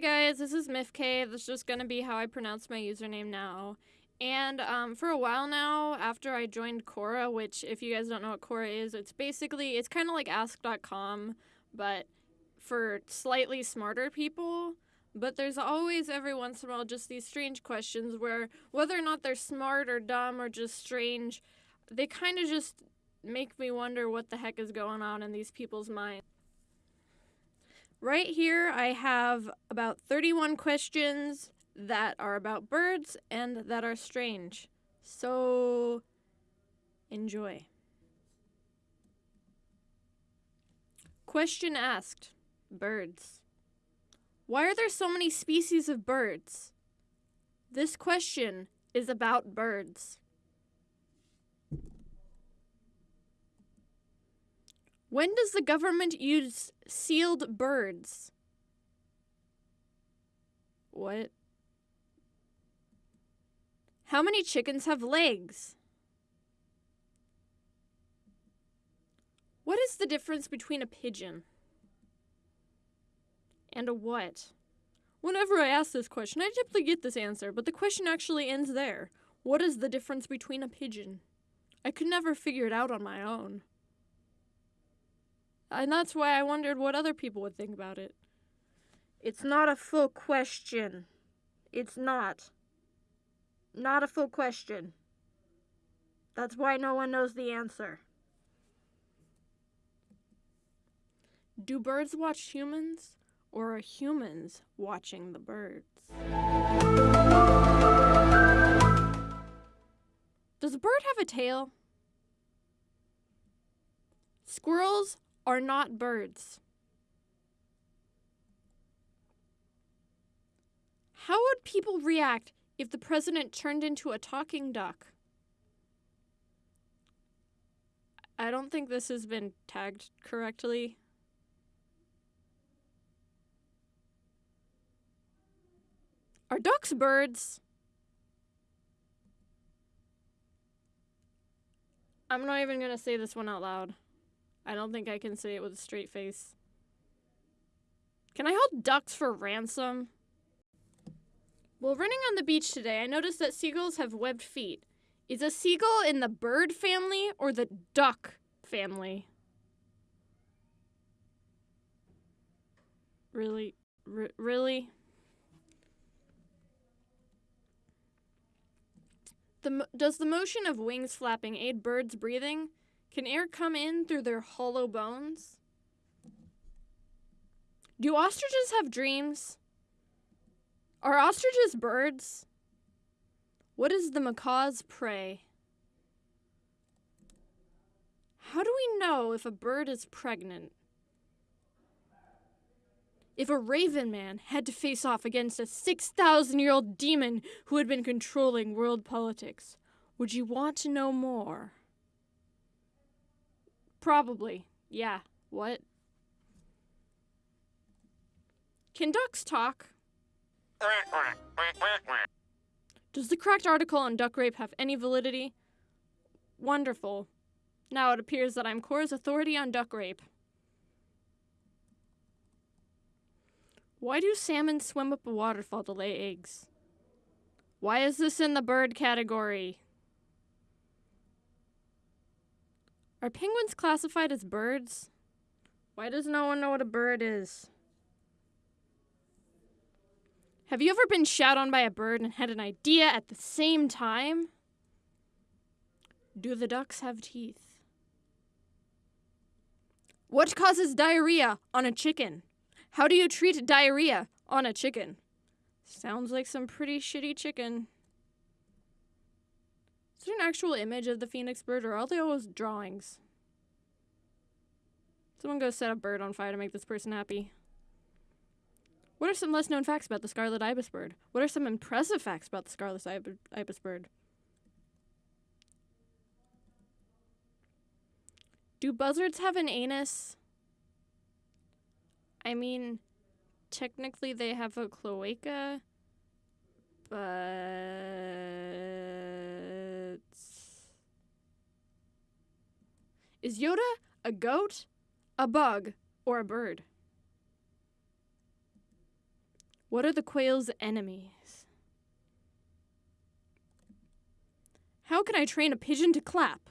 Guys, this is MIFK. That's just gonna be how I pronounce my username now. And um, for a while now, after I joined Quora, which if you guys don't know what Quora is, it's basically it's kind of like Ask.com, but for slightly smarter people. But there's always every once in a while just these strange questions where whether or not they're smart or dumb or just strange, they kind of just make me wonder what the heck is going on in these people's minds. Right here, I have about 31 questions that are about birds and that are strange. So, enjoy. Question asked Birds. Why are there so many species of birds? This question is about birds. When does the government use sealed birds? What? How many chickens have legs? What is the difference between a pigeon and a what? Whenever I ask this question, I typically get this answer, but the question actually ends there. What is the difference between a pigeon? I could never figure it out on my own. And that's why I wondered what other people would think about it. It's not a full question. It's not. Not a full question. That's why no one knows the answer. Do birds watch humans, or are humans watching the birds? Does a bird have a tail? Squirrels are not birds. How would people react if the president turned into a talking duck? I don't think this has been tagged correctly. Are ducks birds? I'm not even to say this one out loud. I don't think I can say it with a straight face. Can I hold ducks for ransom? While running on the beach today, I noticed that seagulls have webbed feet. Is a seagull in the bird family or the duck family? Really? R- really? The, does the motion of wings flapping aid birds' breathing? Can air come in through their hollow bones? Do ostriches have dreams? Are ostriches birds? What is the macaw's prey? How do we know if a bird is pregnant? If a raven man had to face off against a 6,000 year old demon who had been controlling world politics, would you want to know more? Probably. Yeah. What? Can ducks talk? Does the cracked article on duck rape have any validity? Wonderful. Now it appears that I'm Quora's authority on duck rape. Why do salmon swim up a waterfall to lay eggs? Why is this in the bird category? Are penguins classified as birds? Why does no one know what a bird is? Have you ever been shat on by a bird and had an idea at the same time? Do the ducks have teeth? What causes diarrhea on a chicken? How do you treat diarrhea on a chicken? Sounds like some pretty shitty chicken. Is there an actual image of the phoenix bird or are they always drawings? Someone go set a bird on fire to make this person happy. What are some less known facts about the scarlet ibis bird? What are some impressive facts about the scarlet ibis bird? Do buzzards have an anus? I mean, technically they have a cloaca, but is Yoda a goat, a bug, or a bird? What are the quail's enemies? How can I train a pigeon to clap?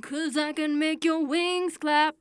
Cause I can make your wings clap.